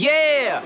Yeah,